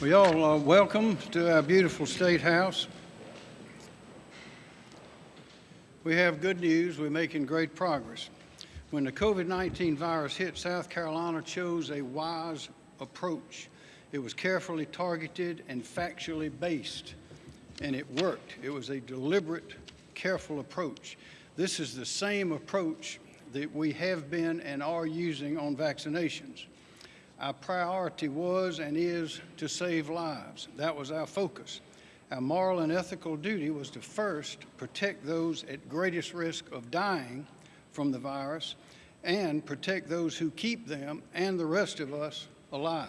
Well, y'all, uh, welcome to our beautiful State House. We have good news. We're making great progress. When the COVID-19 virus hit, South Carolina chose a wise approach. It was carefully targeted and factually based, and it worked. It was a deliberate, careful approach. This is the same approach that we have been and are using on vaccinations. Our priority was and is to save lives. That was our focus. Our moral and ethical duty was to first protect those at greatest risk of dying from the virus and protect those who keep them and the rest of us alive.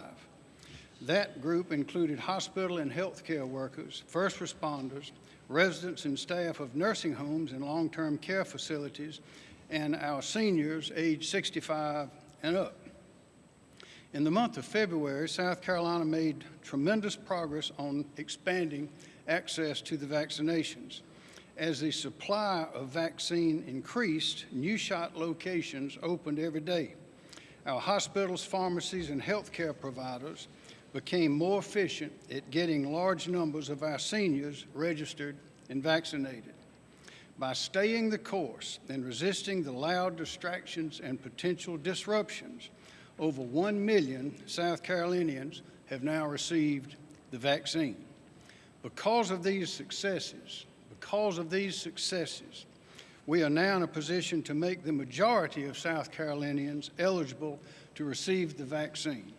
That group included hospital and healthcare workers, first responders, residents and staff of nursing homes and long-term care facilities, and our seniors age 65 and up. In the month of February, South Carolina made tremendous progress on expanding access to the vaccinations. As the supply of vaccine increased, new shot locations opened every day. Our hospitals, pharmacies, and healthcare providers became more efficient at getting large numbers of our seniors registered and vaccinated. By staying the course and resisting the loud distractions and potential disruptions, over 1 million South Carolinians have now received the vaccine. Because of these successes, because of these successes, we are now in a position to make the majority of South Carolinians eligible to receive the vaccine.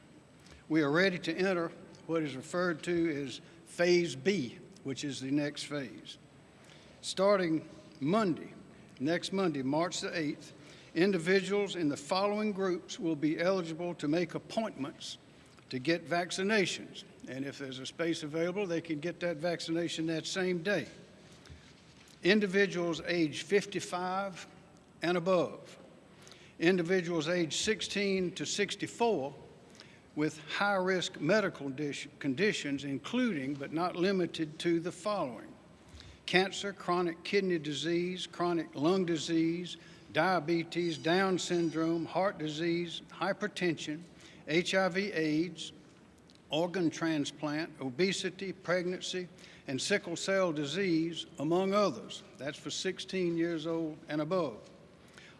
We are ready to enter what is referred to as Phase B, which is the next phase. Starting Monday, next Monday, March the 8th, individuals in the following groups will be eligible to make appointments to get vaccinations. And if there's a space available, they can get that vaccination that same day. Individuals age 55 and above. Individuals age 16 to 64 with high-risk medical conditions, including but not limited to the following. Cancer, chronic kidney disease, chronic lung disease, diabetes, Down syndrome, heart disease, hypertension, HIV AIDS, organ transplant, obesity, pregnancy, and sickle cell disease, among others. That's for 16 years old and above.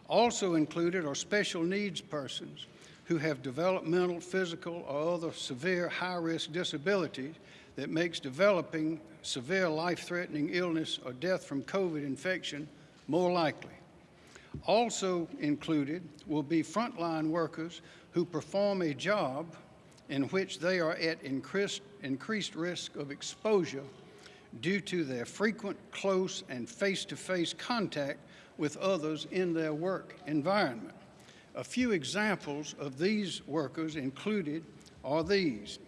Also included are special needs persons who have developmental, physical, or other severe high-risk disabilities that makes developing severe life-threatening illness or death from COVID infection more likely. Also included will be frontline workers who perform a job in which they are at increased, increased risk of exposure due to their frequent, close, and face-to-face -face contact with others in their work environment. A few examples of these workers included are these,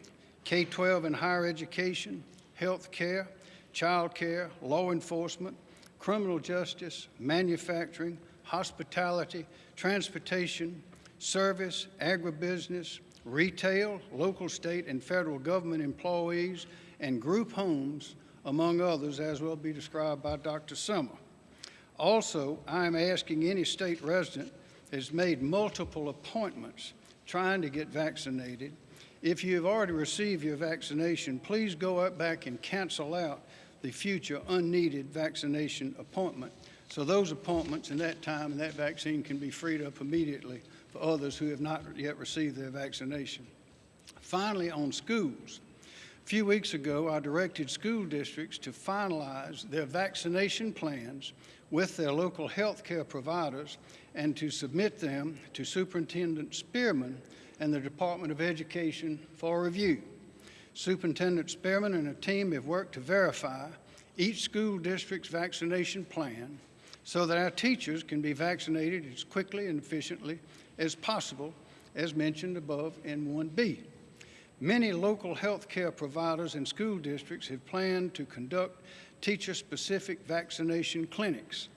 K-12 and higher education, health care, child care, law enforcement, criminal justice, manufacturing, hospitality, transportation, service, agribusiness, retail, local, state, and federal government employees, and group homes, among others, as will be described by Dr. Simmer. Also, I am asking any state resident has made multiple appointments trying to get vaccinated. If you have already received your vaccination, please go up back and cancel out the future unneeded vaccination appointment so those appointments and that time and that vaccine can be freed up immediately for others who have not yet received their vaccination. Finally, on schools. A few weeks ago, I directed school districts to finalize their vaccination plans with their local health care providers and to submit them to Superintendent Spearman and the Department of Education for review. Superintendent Spearman and a team have worked to verify each school district's vaccination plan so that our teachers can be vaccinated as quickly and efficiently as possible, as mentioned above in 1B. Many local health care providers and school districts have planned to conduct teacher-specific vaccination clinics.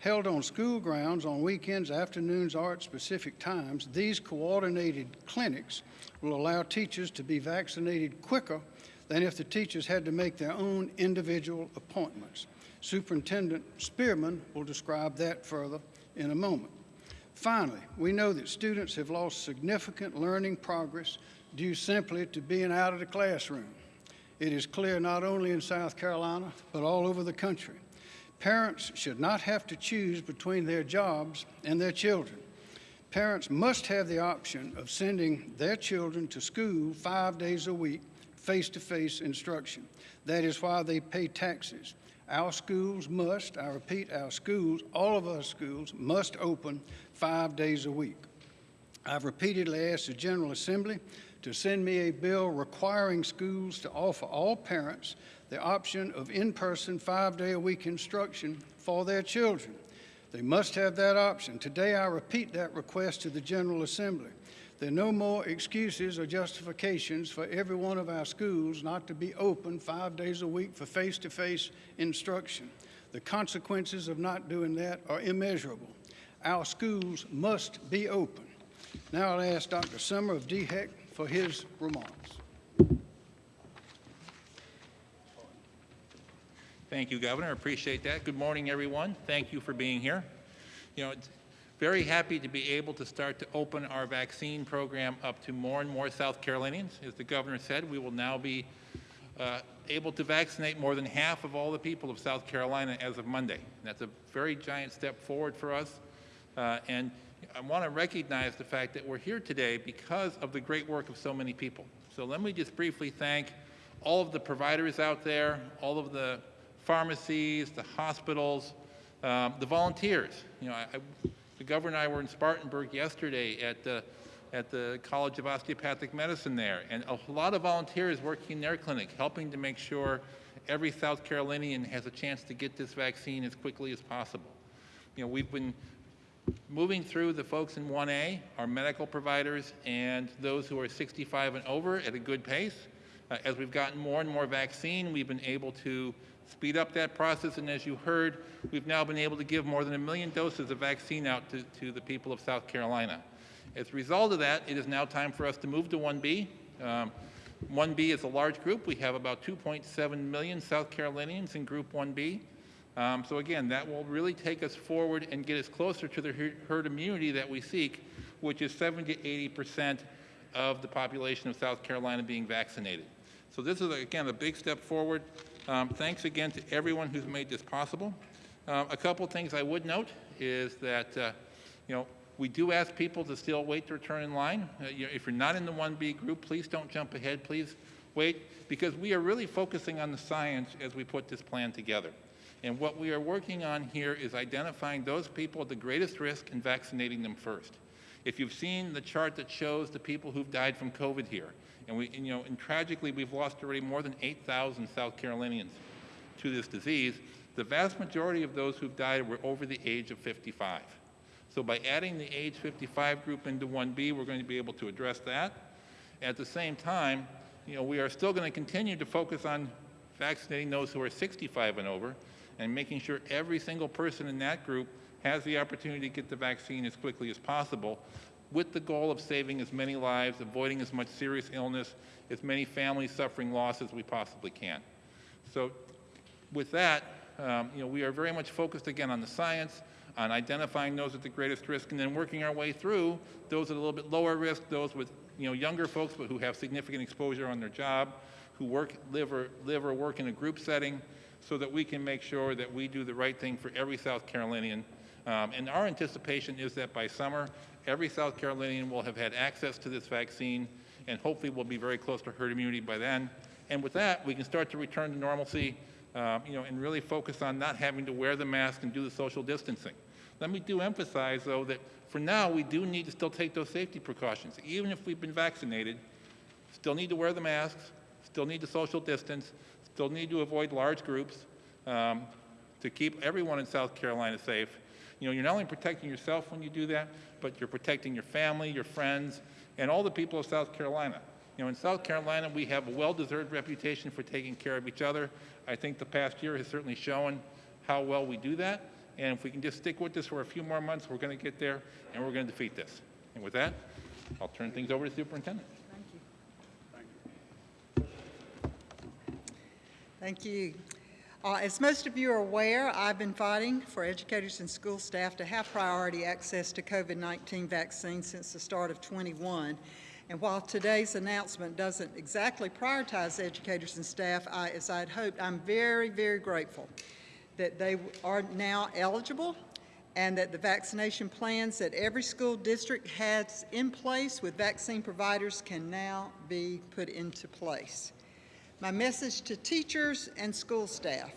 Held on school grounds on weekends, afternoons, or at specific times, these coordinated clinics will allow teachers to be vaccinated quicker than if the teachers had to make their own individual appointments. Superintendent Spearman will describe that further in a moment. Finally, we know that students have lost significant learning progress due simply to being out of the classroom. It is clear not only in South Carolina, but all over the country. Parents should not have to choose between their jobs and their children. Parents must have the option of sending their children to school five days a week, face-to-face instruction. That is why they pay taxes. Our schools must, I repeat, our schools, all of our schools must open five days a week. I've repeatedly asked the General Assembly to send me a bill requiring schools to offer all parents the option of in-person five-day-a-week instruction for their children. They must have that option. Today, I repeat that request to the General Assembly. There are no more excuses or justifications for every one of our schools not to be open five days a week for face-to-face instruction. The consequences of not doing that are immeasurable. Our schools must be open. Now I'll ask Dr. Simmer of DHEC for his remarks. Thank you, Governor. I appreciate that. Good morning, everyone. Thank you for being here. You know, very happy to be able to start to open our vaccine program up to more and more South Carolinians. As the governor said, we will now be uh, able to vaccinate more than half of all the people of South Carolina as of Monday. That's a very giant step forward for us. Uh, and I want to recognize the fact that we're here today because of the great work of so many people. So let me just briefly thank all of the providers out there, all of the pharmacies, the hospitals, um, the volunteers. You know, I, I, the governor and I were in Spartanburg yesterday at the, at the College of Osteopathic Medicine there, and a lot of volunteers working in their clinic, helping to make sure every South Carolinian has a chance to get this vaccine as quickly as possible. You know, we've been moving through the folks in 1A, our medical providers, and those who are 65 and over at a good pace. Uh, as we've gotten more and more vaccine, we've been able to speed up that process, and as you heard, we've now been able to give more than a million doses of vaccine out to, to the people of South Carolina. As a result of that, it is now time for us to move to 1B. Um, 1B is a large group. We have about 2.7 million South Carolinians in Group 1B. Um, so again, that will really take us forward and get us closer to the herd immunity that we seek, which is 70 to 80 percent of the population of South Carolina being vaccinated. So this is, again, a big step forward. Um, thanks again to everyone who's made this possible. Uh, a couple things I would note is that, uh, you know, we do ask people to still wait to return in line. Uh, you if you're not in the 1B group, please don't jump ahead. Please wait, because we are really focusing on the science as we put this plan together. And what we are working on here is identifying those people at the greatest risk and vaccinating them first. If you've seen the chart that shows the people who've died from COVID here, and we, and, you know, and tragically, we've lost already more than 8,000 South Carolinians to this disease. The vast majority of those who've died were over the age of 55. So by adding the age 55 group into 1B, we're going to be able to address that. At the same time, you know, we are still going to continue to focus on vaccinating those who are 65 and over and making sure every single person in that group has the opportunity to get the vaccine as quickly as possible with the goal of saving as many lives, avoiding as much serious illness, as many families suffering loss as we possibly can. So with that, um, you know, we are very much focused again on the science, on identifying those at the greatest risk, and then working our way through those at a little bit lower risk, those with you know, younger folks but who have significant exposure on their job, who work, live, or, live or work in a group setting, so that we can make sure that we do the right thing for every South Carolinian. Um, and our anticipation is that by summer, every South Carolinian will have had access to this vaccine, and hopefully we'll be very close to herd immunity by then. And with that, we can start to return to normalcy, uh, you know, and really focus on not having to wear the mask and do the social distancing. Let me do emphasize, though, that for now, we do need to still take those safety precautions. Even if we've been vaccinated, still need to wear the masks, still need to social distance, still need to avoid large groups um, to keep everyone in South Carolina safe. You know, you're not only protecting yourself when you do that, but you're protecting your family, your friends, and all the people of South Carolina. You know, in South Carolina, we have a well-deserved reputation for taking care of each other. I think the past year has certainly shown how well we do that. And if we can just stick with this for a few more months, we're going to get there, and we're going to defeat this. And with that, I'll turn things over to the superintendent. Thank you. Thank you. Uh, as most of you are aware, I've been fighting for educators and school staff to have priority access to COVID-19 vaccines since the start of 21. And while today's announcement doesn't exactly prioritize educators and staff, I, as I had hoped, I'm very, very grateful that they are now eligible and that the vaccination plans that every school district has in place with vaccine providers can now be put into place. My message to teachers and school staff,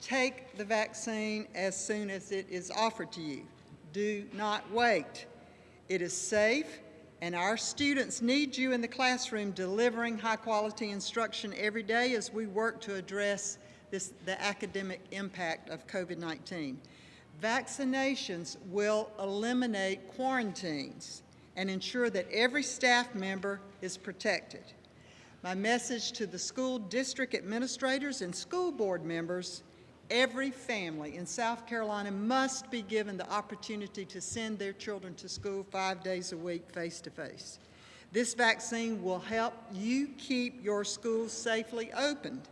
take the vaccine as soon as it is offered to you. Do not wait. It is safe, and our students need you in the classroom delivering high-quality instruction every day as we work to address this, the academic impact of COVID-19. Vaccinations will eliminate quarantines and ensure that every staff member is protected. My message to the school district administrators and school board members, every family in South Carolina must be given the opportunity to send their children to school five days a week face-to-face. This vaccine will help you keep your schools safely opened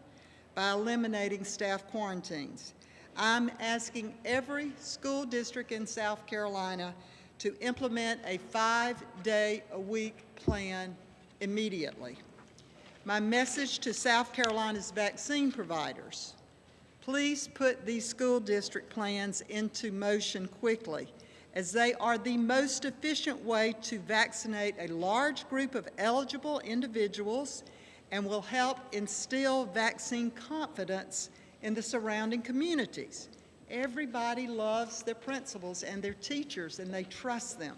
by eliminating staff quarantines. I'm asking every school district in South Carolina to implement a five-day-a-week plan immediately. My message to South Carolina's vaccine providers, please put these school district plans into motion quickly as they are the most efficient way to vaccinate a large group of eligible individuals and will help instill vaccine confidence in the surrounding communities. Everybody loves their principals and their teachers and they trust them.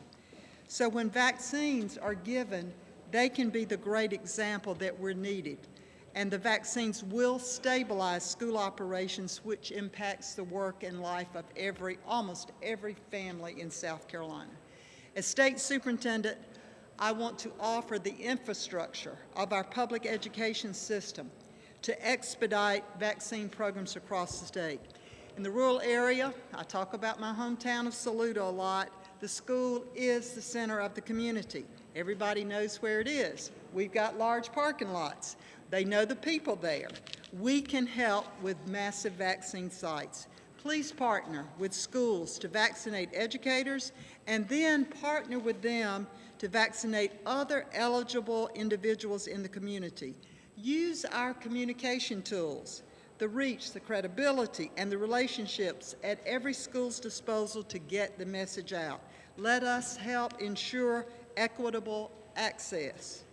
So when vaccines are given, they can be the great example that we're needed. And the vaccines will stabilize school operations, which impacts the work and life of every, almost every family in South Carolina. As state superintendent, I want to offer the infrastructure of our public education system to expedite vaccine programs across the state. In the rural area, I talk about my hometown of Saluda a lot, the school is the center of the community. Everybody knows where it is. We've got large parking lots. They know the people there. We can help with massive vaccine sites. Please partner with schools to vaccinate educators and then partner with them to vaccinate other eligible individuals in the community. Use our communication tools, the reach, the credibility, and the relationships at every school's disposal to get the message out. Let us help ensure equitable access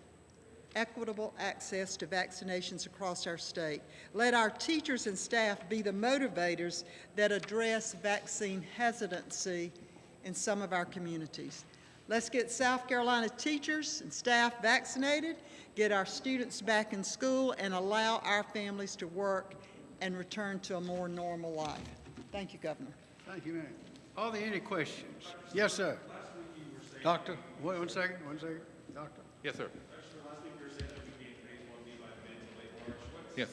equitable access to vaccinations across our state. Let our teachers and staff be the motivators that address vaccine hesitancy in some of our communities. Let's get South Carolina teachers and staff vaccinated, get our students back in school, and allow our families to work and return to a more normal life. Thank you, Governor. Thank you, ma'am. Are there any questions? Yes, sir. Doctor, wait one second, one second. Doctor? Yes, sir. Yes.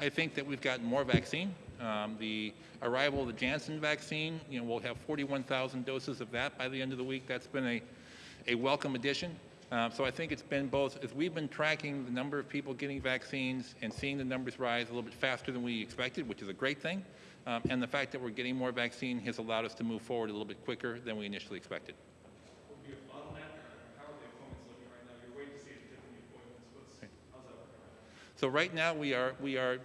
I think that we've gotten more vaccine. Um, the arrival of the Janssen vaccine, you know, we'll have 41,000 doses of that by the end of the week. That's been a, a welcome addition. Uh, so I think it's been both, as we've been tracking the number of people getting vaccines and seeing the numbers rise a little bit faster than we expected, which is a great thing, um, and the fact that we're getting more vaccine has allowed us to move forward a little bit quicker than we initially expected. Would be a bottleneck, or how are the appointments looking right now? You're waiting to see the Tiffany appointments, what's, how's that looking? So right now, we are, we are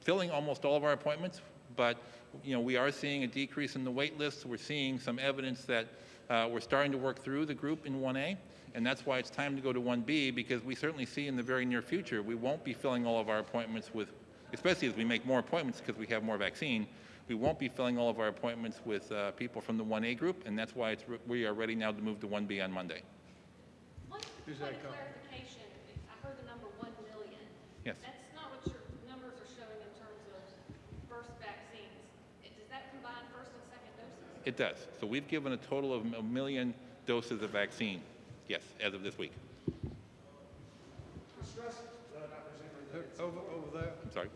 filling almost all of our appointments, but, you know, we are seeing a decrease in the wait list. We're seeing some evidence that uh, we're starting to work through the group in 1A, and that's why it's time to go to 1B, because we certainly see in the very near future, we won't be filling all of our appointments with, especially as we make more appointments because we have more vaccine, we won't be filling all of our appointments with uh, people from the 1A group, and that's why it's, re- we are ready now to move to 1B on Monday. One Who's point of clarification, I heard the number 1 million. Yes. That's not what your numbers are showing in terms of first vaccines. It- Does that combine first and second doses? It does. So we've given a total of a million doses of vaccine, yes, as of this week. Over, over there. I'm sorry.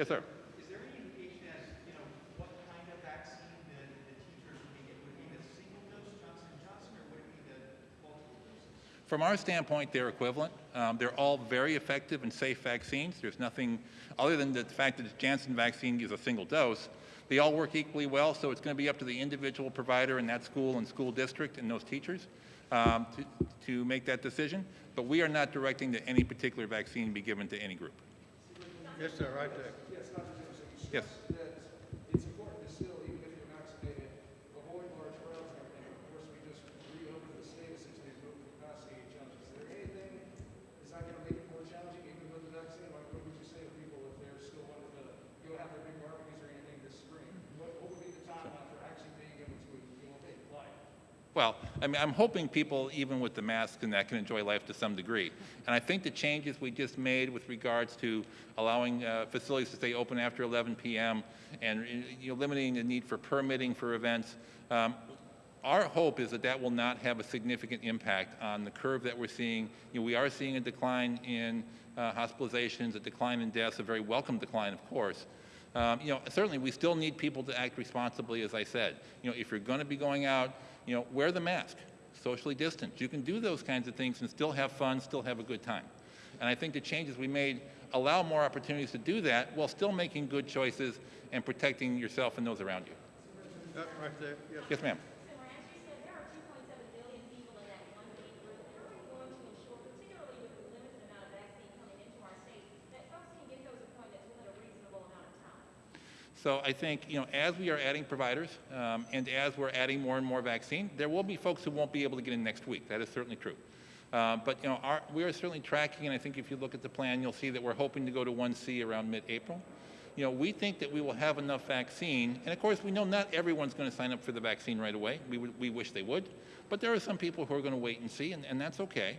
Yes, sir. Is there any indication as, you know, what kind of vaccine the, the teachers would be getting? Would it be the single dose Johnson Johnson, or would it be the multiple doses? From our standpoint, they're equivalent. Um, they're all very effective and safe vaccines. There's nothing, other than the fact that the Janssen vaccine is a single dose, They all work equally well, so it's going to be up to the individual provider in that school and school district and those teachers um, to, to make that decision. But we are not directing that any particular vaccine be given to any group. Yes, sir, right there. Yes. that it's important to still, even if you're vaccinated, avoid large crowds and everything. Of course, we just reopened the state essentially is moving capacity challenges. Is there anything, is that gonna make it more challenging even with the vaccine? Like, what would you say to people if they're still wanting to go have their big barbecues or anything this spring? What, what would be the timeline for actually being able to, you know, take life? Well, I mean, I'm hoping people, even with the mask and that, can enjoy life to some degree. And I think the changes we just made with regards to allowing uh, facilities to stay open after 11 p.m. and you know, limiting the need for permitting for events, um, our hope is that that will not have a significant impact on the curve that we're seeing. You know, we are seeing a decline in uh, hospitalizations, a decline in deaths, a very welcome decline, of course. Um, you know, certainly we still need people to act responsibly, as I said. You know, if you're going to be going out, you know, wear the mask, socially distance. You can do those kinds of things and still have fun, still have a good time. And I think the changes we made allow more opportunities to do that while still making good choices and protecting yourself and those around you. Uh, Right there, yes. Yes, ma'am. So as you said, there are two point seven billion people in that one big group. How are we going to ensure, particularly with the limited amount of vaccine coming into our state, that folks can get those appointments within a reasonable amount of time? So I think, you know, as we are adding providers um, and as we're adding more and more vaccine, there will be folks who won't be able to get in next week. That is certainly true. Uh, but, you know, our, we are certainly tracking, and I think if you look at the plan, you'll see that we're hoping to go to 1C around mid-April. You know, we think that we will have enough vaccine, and of course, we know not everyone's going to sign up for the vaccine right away. We, we wish they would, but there are some people who are going to wait and see, and, and that's okay.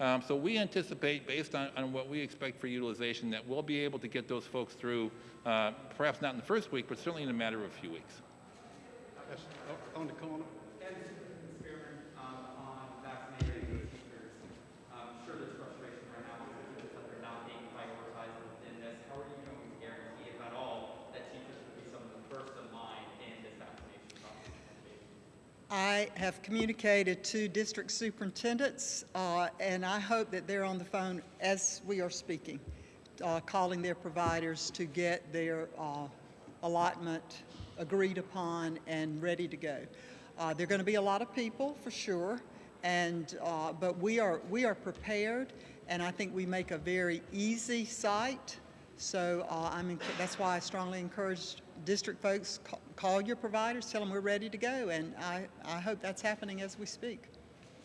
Um, so we anticipate, based on, on what we expect for utilization, that we'll be able to get those folks through, uh, perhaps not in the first week, but certainly in a matter of a few weeks. Yes, o- On the corner. And Mr. Chairman, um, on vaccinated teachers, I'm sure there's frustration right now because that they're not being prioritized within this. How are you going to guarantee, if at all, that teachers will be some of the first in line in this vaccination process? I have communicated to district superintendents, uh, and I hope that they're on the phone as we are speaking, uh, calling their providers to get their uh, allotment agreed upon and ready to go. Uh, There are going to be a lot of people, for sure, and, uh, but we are, we are prepared, and I think we make a very easy site. So uh, I'm, that's why I strongly encourage district folks, ca- call your providers, tell them we're ready to go, and I, I hope that's happening as we speak.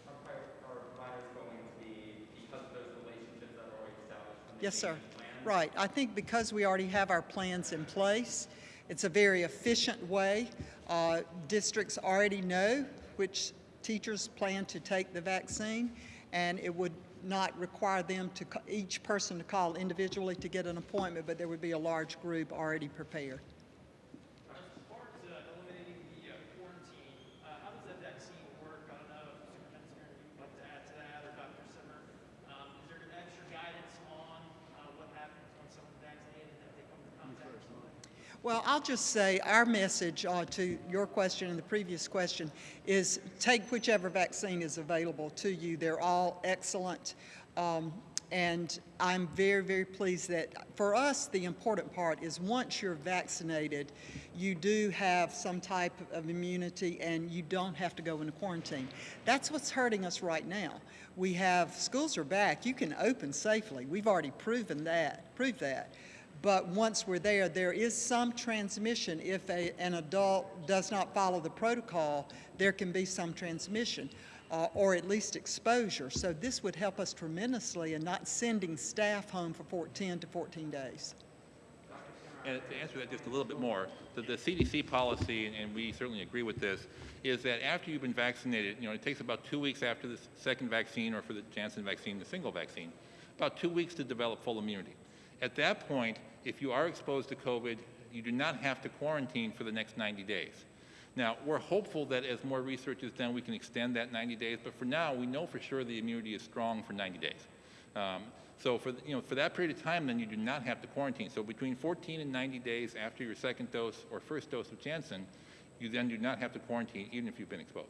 Are are providers going to be, because of those relationships that are already established? Yes, sir. Right. I think because we already have our plans in place, it's a very efficient way. Uh, Districts already know which teachers plan to take the vaccine, and it would not require them to, each person to call individually to get an appointment, but there would be a large group already prepared. As far as uh, eliminating the uh, quarantine, uh, how does that vaccine work? I don't know if Superintendent Smith would like to add to that, or Dr. Simmer. Um, Is there extra guidance on uh, what happens when someone's vaccinated and if they come into contact with somebody? Well, I'll just say our message uh, to your question and the previous question is take whichever vaccine is available to you. They're all excellent. Um, and I'm very, very pleased that for us, the important part is once you're vaccinated, you do have some type of immunity and you don't have to go into quarantine. That's what's hurting us right now. We have schools are back. You can open safely. We've already proven that, proved that. But once we're there, there is some transmission. If a, an adult does not follow the protocol, there can be some transmission, uh, or at least exposure. So this would help us tremendously in not sending staff home for 14 to 14 days. And to answer that just a little bit more, the, the CDC policy, and, we certainly agree with this, is that after you've been vaccinated, you know, it takes about two weeks after the second vaccine or for the Janssen vaccine, the single vaccine, about two weeks to develop full immunity. At that point, if you are exposed to COVID, you do not have to quarantine for the next 90 days. Now, we're hopeful that as more research is done, we can extend that 90 days, but for now, we know for sure the immunity is strong for 90 days. Um, so for, you know, for that period of time, then you do not have to quarantine. So between 14 and 90 days after your second dose or first dose of Janssen, you then do not have to quarantine even if you've been exposed.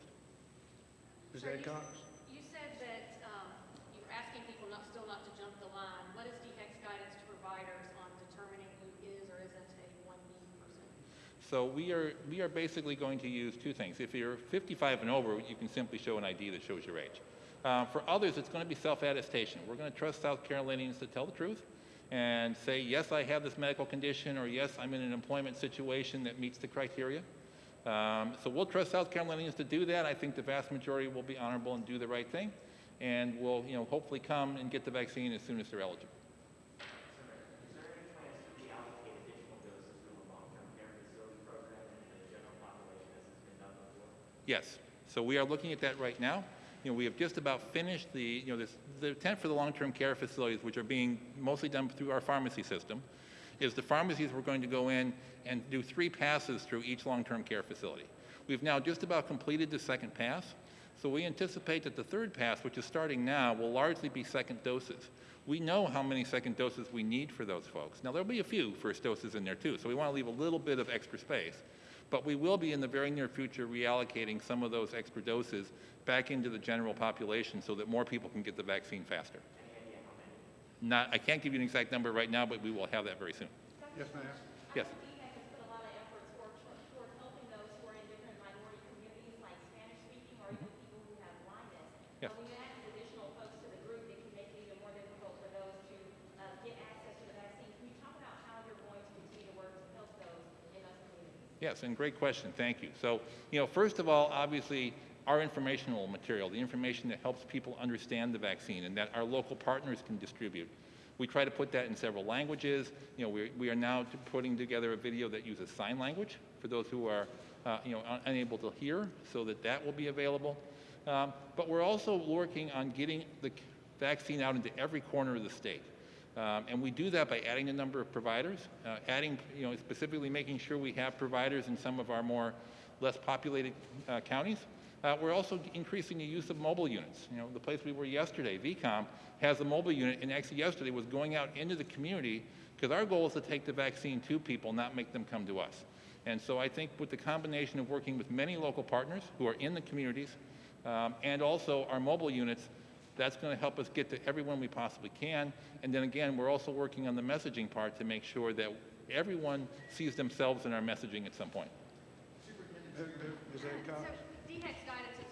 Ms. Sir, you- Adcox? You said that um, you were asking people not, still not to jump the line. What is DHEC's guidance to providers on determining who is or isn't a 1B person? So we are, we are basically going to use two things. If you're 55 and over, you can simply show an ID that shows your age. Uh, for others, it's going to be self-attestation. We're going to trust South Carolinians to tell the truth and say, yes, I have this medical condition, or yes, I'm in an employment situation that meets the criteria. Um, so we'll trust South Carolinians to do that. I think the vast majority will be honorable and do the right thing, and will, you know, hopefully come and get the vaccine as soon as they're eligible. Yes. So we are looking at that right now. You know, we have just about finished the, you know, this, the intent for the long-term care facilities, which are being mostly done through our pharmacy system, is the pharmacies we're going to go in and do three passes through each long-term care facility. We've now just about completed the second pass, so we anticipate that the third pass, which is starting now, will largely be second doses. We know how many second doses we need for those folks. Now, there'll be a few first doses in there too, so we want to leave a little bit of extra space. But we will be in the very near future reallocating some of those extra doses back into the general population so that more people can get the vaccine faster. Not, I can't give you an exact number right now, but we will have that very soon. Yes, ma'am. Yes. DHEC has put a lot of efforts toward, toward helping those who are in different minority communities, like Spanish-speaking or even people who have blindness. Yes. But when you add additional folks to the group, it can make it even more difficult for those to uh, get access to the vaccine. Can you talk about how you're going to continue to work to help those in those communities? Yes, and great question. Thank you. So, you know, first of all, obviously, our informational material, the information that helps people understand the vaccine and that our local partners can distribute. We try to put that in several languages. You know, we, we are now putting together a video that uses sign language for those who are, uh, you know, un- unable to hear, so that that will be available. Um, but we're also working on getting the vaccine out into every corner of the state. Um, and we do that by adding a number of providers, uh, adding, you know, specifically making sure we have providers in some of our more less populated uh, counties. Uh, we're also increasing the use of mobile units. You know, the place we were yesterday, VCOM, has a mobile unit, and actually yesterday was going out into the community because our goal is to take the vaccine to people, not make them come to us. And so I think with the combination of working with many local partners who are in the communities um, and also our mobile units, that's going to help us get to everyone we possibly can. And then again, we're also working on the messaging part to make sure that everyone sees themselves in our messaging at some point. Who- who- Is that So Cox? DHEC's guidance is,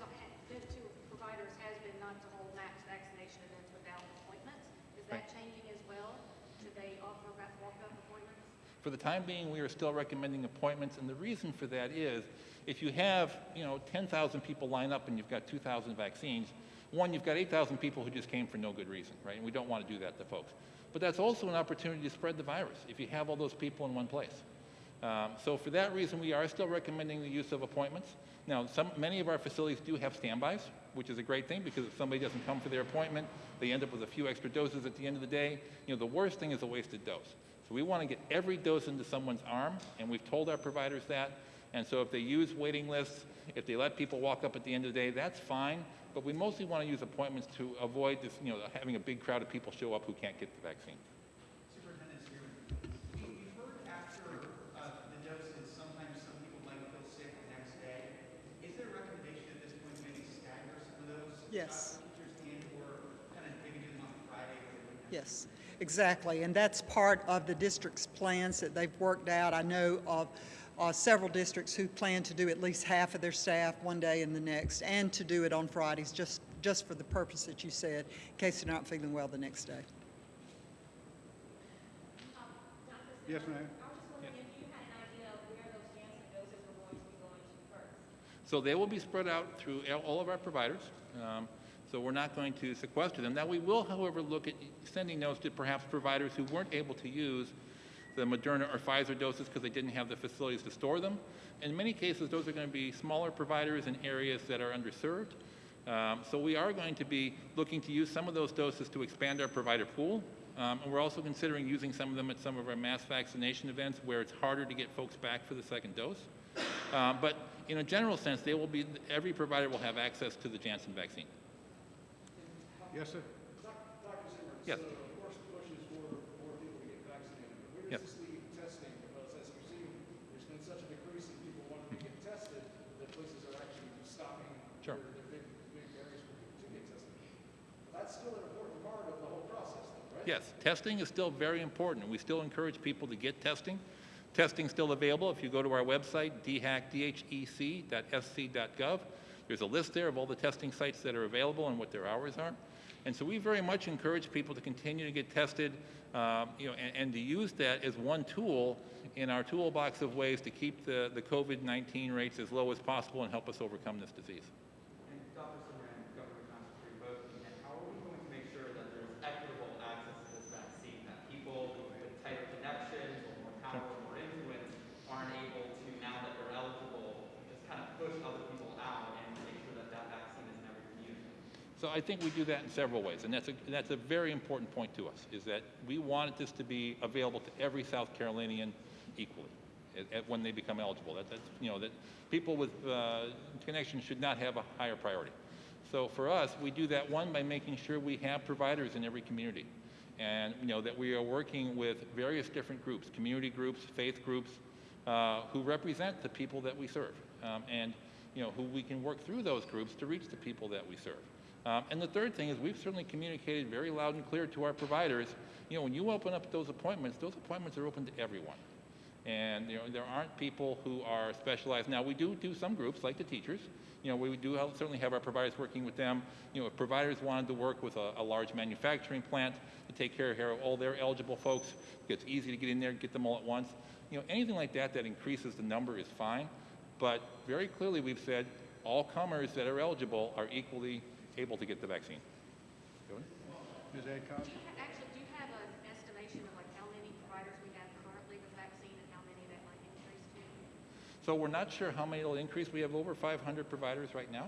been to providers has been not to hold mass vaccination events without appointments. Is that changing as well? Should they offer walk-up appointments? For the time being, we are still recommending appointments, and the reason for that is, if you have, you know, 10,000 people line up and you've got 2,000 vaccines, one, you've got 8,000 people who just came for no good reason, right? And we don't want to do that to folks. But that's also an opportunity to spread the virus if you have all those people in one place. Um, so for that reason, we are still recommending the use of appointments. Now, some, many of our facilities do have standbys, which is a great thing because if somebody doesn't come for their appointment, they end up with a few extra doses at the end of the day. You know, the worst thing is a wasted dose. So we want to get every dose into someone's arm, and we've told our providers that. And so if they use waiting lists, if they let people walk up at the end of the day, that's fine. But we mostly want to use appointments to avoid this, you know, having a big crowd of people show up who can't get the vaccine. Superintendent Spearman, we, we've heard after uh, the doses, sometimes some people might feel sick the next day. Is there a recommendation at this point to maybe stagger some of those? Yes. Procedures and or kind of maybe do them on Friday or the weekend? Yes, exactly. And that's part of the district's plans that they've worked out. I know of uh, several districts who plan to do at least half of their staff one day and the next, and to do it on Fridays, just, just for the purpose that you said, in case they're not feeling well the next day. Yes, ma'am. I was just wondering if you had an idea of where those Janssen doses were going to be going to first. So they will be spread out through all- all of our providers. Um, So we're not going to sequester them. Now, we will, however, look at sending those to perhaps providers who weren't able to use the Moderna or Pfizer doses because they didn't have the facilities to store them. In many cases, those are going to be smaller providers in areas that are underserved. Um, So we are going to be looking to use some of those doses to expand our provider pool. Um, And we're also considering using some of them at some of our mass vaccination events where it's harder to get folks back for the second dose. Uh, But in a general sense, they will be, every provider will have access to the Janssen vaccine. Yes, sir. Dr. Simmer, Yes. so of course the push is for more people to get vaccinated. But where Yep. does this leave testing? Because as we've seen, there's been such a decrease in people wanting to get tested that places are actually stopping Sure. their, their big, big areas for people to get tested. That's still an important part of the whole process though, right? Yes, testing is still very important, we still encourage people to get testing. Testing's still available. If you go to our website, dhec.sc.gov, there's a list there of all the testing sites that are available and what their hours are. And so we very much encourage people to continue to get tested, um, you know, and, and to use that as one tool in our toolbox of ways to keep the, the COVID-19 rates as low as possible and help us overcome this disease. And Dr. Simmer and Governor Johnson, for you both, and how are we going to make sure that there's equitable access to this vaccine, that people with tighter connections or more power or more influence aren't able to, now that they're eligible, just kind of push other people out and make sure that that vaccine is in every community? So I think we do that in several ways, and that's a, that's a very important point to us, is that we wanted this to be available to every South Carolinian equally at, at when they become eligible. That, that's, you know, that people with uh, connections should not have a higher priority. So for us, we do that, one, by making sure we have providers in every community. And, you know, that we are working with various different groups, community groups, faith groups, uh, who represent the people that we serve. Um, and, you know, who we can work through those groups to reach the people that we serve. Um, and the third thing is we've certainly communicated very loud and clear to our providers, you know, when you open up those appointments, those appointments are open to everyone. And, you know, there aren't people who are specialized. Now, we do do some groups, like the teachers. You know, we do certainly have our providers working with them. You know, if providers wanted to work with a, a large manufacturing plant to take care of all their eligible folks, it's easy to get in there and get them all at once. You know, anything like that that increases the number is fine. But very clearly, we've said all comers that are eligible are equally able to get the vaccine. Ms. Adcox? Do you ha- Actually, do you have an estimation of like how many providers we have currently with vaccine and how many that might increase to? So we're not sure how many it'll increase. We have over 500 providers right now.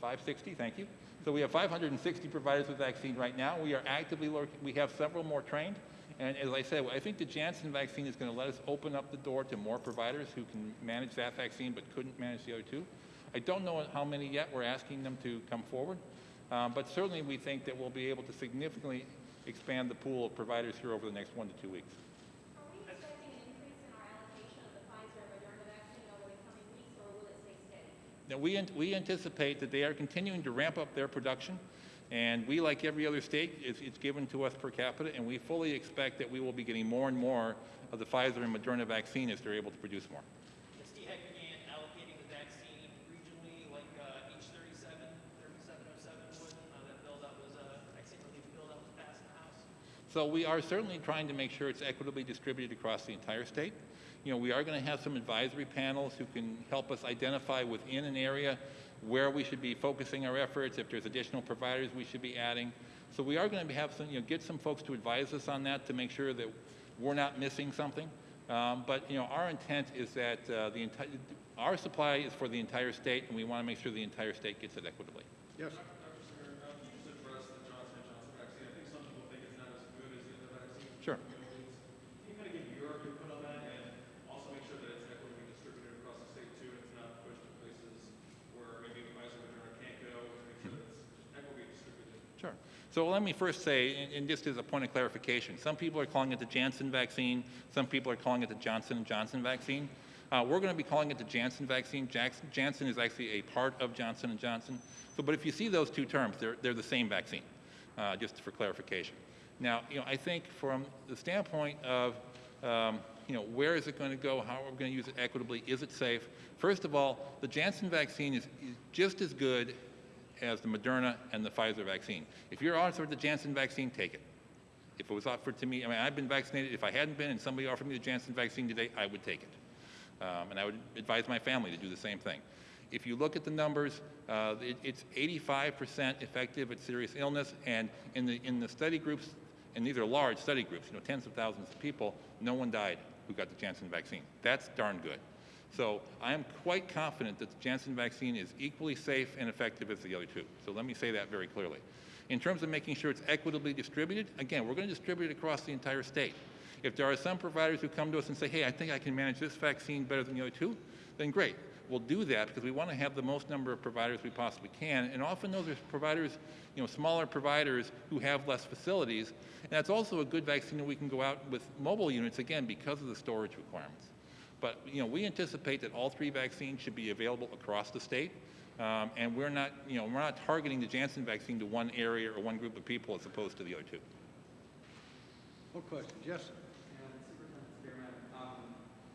560, thank you. So we have 560 providers with vaccine right now. We are actively working, we have several more trained. And as I said, I think the Janssen vaccine is going to let us open up the door to more providers who can manage that vaccine but couldn't manage the other two. I don't know how many yet. We're asking them to come forward. Um, but certainly we think that we'll be able to significantly expand the pool of providers here over the next one to two weeks. Are we expecting an increase in our allocation of the Pfizer and Moderna vaccine over the coming weeks, or will it stay steady? Now, we, we anticipate that they are continuing to ramp up their production, and we, like every other state, it's, it's given to us per capita, and we fully expect that we will be getting more and more of the Pfizer and Moderna vaccine as they're able to produce more. Has DHEC began allocating the vaccine regionally, like uh, H37, 3707 would, uh, that bill that was, uh, vaccine relief bill that was passed in the House? So we are certainly trying to make sure it's equitably distributed across the entire state. You know, we are going to have some advisory panels who can help us identify within an area where we should be focusing our efforts, if there's additional providers we should be adding. So we are going to have some, you know, get some folks to advise us on that to make sure that we're not missing something. Um, but, you know, our intent is that uh, the entire, our supply is for the entire state, and we want to make sure the entire state gets it equitably. Yes, Dr. Singer, um, you just addressed the Johnson and Johnson vaccine. I think some people think it's not as good as the other vaccines. Sure. Can you kind of give your input on that and also make sure that it's equitably distributed across the state too, and it's not pushed to places where maybe the Pfizer or Moderna can't go, to make sure that it's just equitably distributed? Sure. So let me first say, and- just as a point of clarification, some people are calling it the Janssen vaccine, some people are calling it the Johnson & Johnson vaccine. Uh, we're going to be calling it the Janssen vaccine. Jackson, Janssen is actually a part of Johnson & Johnson. So, but if you see those two terms, they're, they're the same vaccine, uh, just for clarification. Now, you know, I think from the standpoint of, um, you know, where is it going to go? How are we going to use it equitably? Is it safe? First of all, the Janssen vaccine is, is just as good as the Moderna and the Pfizer vaccine. If you're offered the Janssen vaccine, take it. If it was offered to me, I mean, I've been vaccinated. If I hadn't been and somebody offered me the Janssen vaccine today, I would take it. Um, and I would advise my family to do the same thing. If you look at the numbers, uh, it, it's 85% effective at serious illness, and in the, in the study groups, and these are large study groups, you know, tens of thousands of people, no one died who got the Janssen vaccine. That's darn good. So I am quite confident that the Janssen vaccine is equally safe and effective as the other two. So let me say that very clearly. In terms of making sure it's equitably distributed, again, we're going to distribute it across the entire state. If there are some providers who come to us and say, hey, I think I can manage this vaccine better than the other two, then great. We'll do that because we want to have the most number of providers we possibly can. And often those are providers, you know, smaller providers who have less facilities. And that's also a good vaccine that we can go out with mobile units, again, because of the storage requirements. But, you know, we anticipate that all three vaccines should be available across the state. Um, and we're not, you know, we're not targeting the Janssen vaccine to one area or one group of people as opposed to the other two. more questions? Yes, sir. And Superintendent Spearman, um,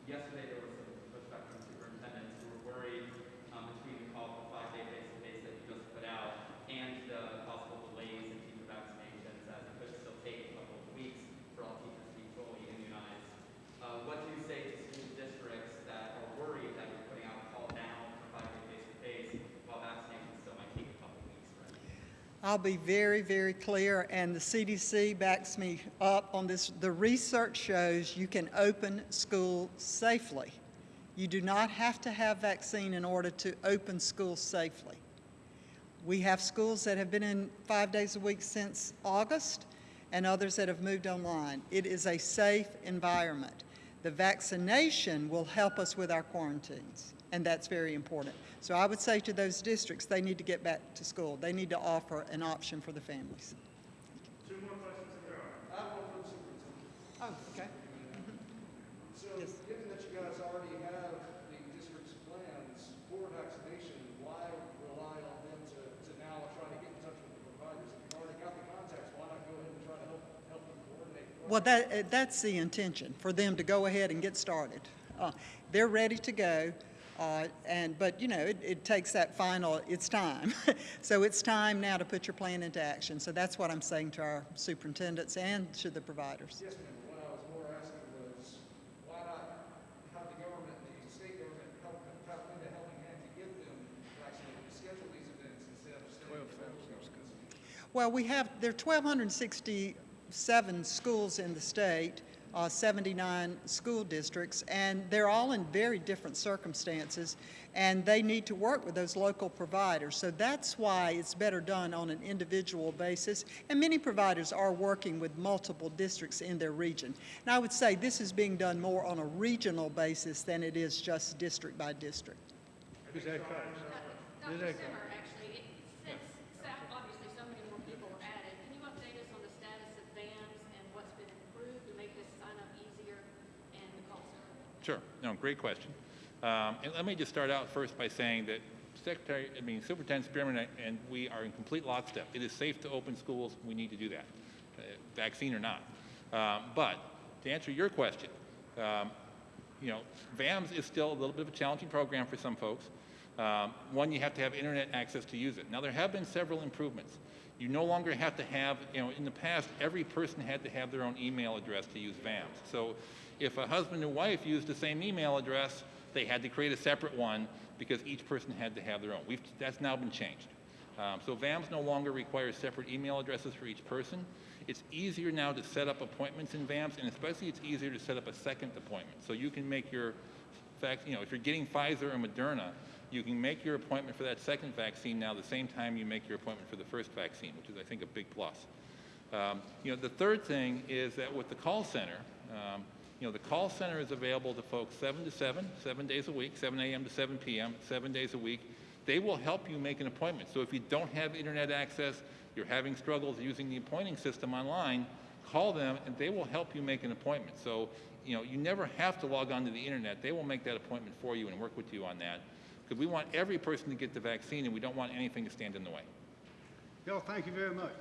yesterday there was some pushback from superintendents who were worried um, between the call for five-day face-to-face that you just put out and the possible delays in teacher vaccinations, as it could still take a couple of weeks for all teachers to be fully immunized. Uh, what do you say to school districts that are worried that you're putting out a call now for five-day face-to-face while vaccination still might take a couple of weeks, right? I'll be very, very clear, and the CDC backs me up on this. The research shows you can open school safely. You do not have to have vaccine in order to open schools safely. We have schools that have been in five days a week since August and others that have moved online. It is a safe environment. The vaccination will help us with our quarantines, and that's very important. So I would say to those districts, they need to get back to school. They need to offer an option for the families. Two more questions if there are. I have one for the superintendent. Oh, okay. So, Yes. given that you guys already have the district's plans for vaccination, why rely on them to, to now try to get in touch with the providers? If you've already got the contacts, why not go ahead and try to help, help them coordinate? Well, that, uh, that's the intention, for them to go ahead and get started. Uh, They're ready to go, uh, and, but, you know, it, it takes that final, it's time. So it's time now to put your plan into action. So that's what I'm saying to our superintendents and to the providers. Yes, ma'am, what I was more asking was, why not have the government, the state government help, help lend a helping hand to get them vaccinated, to schedule these events instead of staying. Twelve thousand. Well, we have, there are 1,267 schools in the state, uh, 79 school districts, and they're all in very different circumstances, and they need to work with those local providers. So that's why it's better done on an individual basis, and many providers are working with multiple districts in their region. And I would say this is being done more on a regional basis than it is just district by district. that Simmer, actually, it- since, South- obviously, so many more people are added, can you update us on the status of VAMS and what's been improved to make this sign-up easier and the call center? Sure. No, great question. Um, and let me just start out first by saying that Secretary, I mean Superintendent Spearman and we are in complete lockstep. It is safe to open schools. We need to do that, uh, vaccine or not. Um, but to answer your question, um, you know, VAMS is still a little bit of a challenging program for some folks. Um, one, you have to have internet access to use it. Now, there have been several improvements. You no longer have to have, you know, in the past, every person had to have their own email address to use VAMS. So if a husband and wife used the same email address, they had to create a separate one because each person had to have their own. We've, that's now been changed. Um, so VAMS no longer requires separate email addresses for each person. It's easier now to set up appointments in VAMS, and especially it's easier to set up a second appointment. So you can make your, fact, you know, if you're getting Pfizer or Moderna, you can make your appointment for that second vaccine now the same time you make your appointment for the first vaccine, which is, I think, a big plus. Um, you know, the third thing is that with the call center, um, you know, the call center is available to folks 7 to 7, 7 days a week, 7 a.m. to 7 p.m., 7 days a week. They will help you make an appointment. So if you don't have internet access, you're having struggles using the appointing system online, call them and they will help you make an appointment. So, you know, you never have to log on to the internet. They will make that appointment for you and work with you on that. Because we want every person to get the vaccine and we don't want anything to stand in the way. Bill, thank you very much.